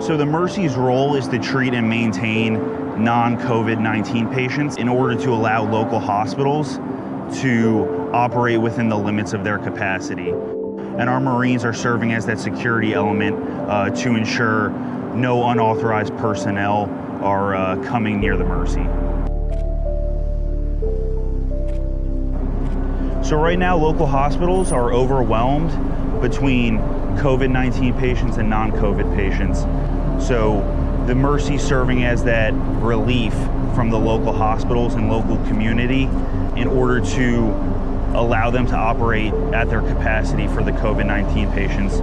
So the Mercy's role is to treat and maintain non-COVID-19 patients in order to allow local hospitals to operate within the limits of their capacity. And our Marines are serving as that security element uh, to ensure no unauthorized personnel are uh, coming near the Mercy. So right now, local hospitals are overwhelmed between COVID-19 patients and non-COVID patients. So the Mercy serving as that relief from the local hospitals and local community in order to allow them to operate at their capacity for the COVID-19 patients.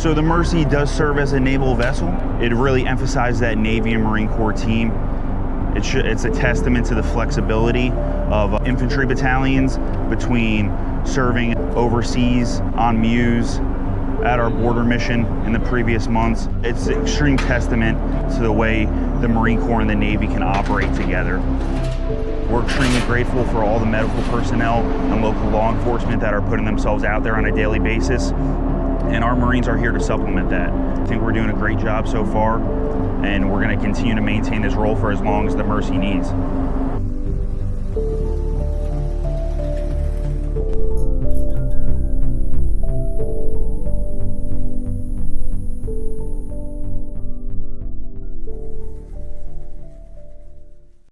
So the Mercy does serve as a naval vessel. It really emphasizes that Navy and Marine Corps team. It should, it's a testament to the flexibility of uh, infantry battalions between serving overseas on MEUs at our border mission in the previous months. It's an extreme testament to the way the Marine Corps and the Navy can operate together. We're extremely grateful for all the medical personnel and local law enforcement that are putting themselves out there on a daily basis. And our Marines are here to supplement that. I think we're doing a great job so far, and we're going to continue to maintain this role for as long as the Mercy needs.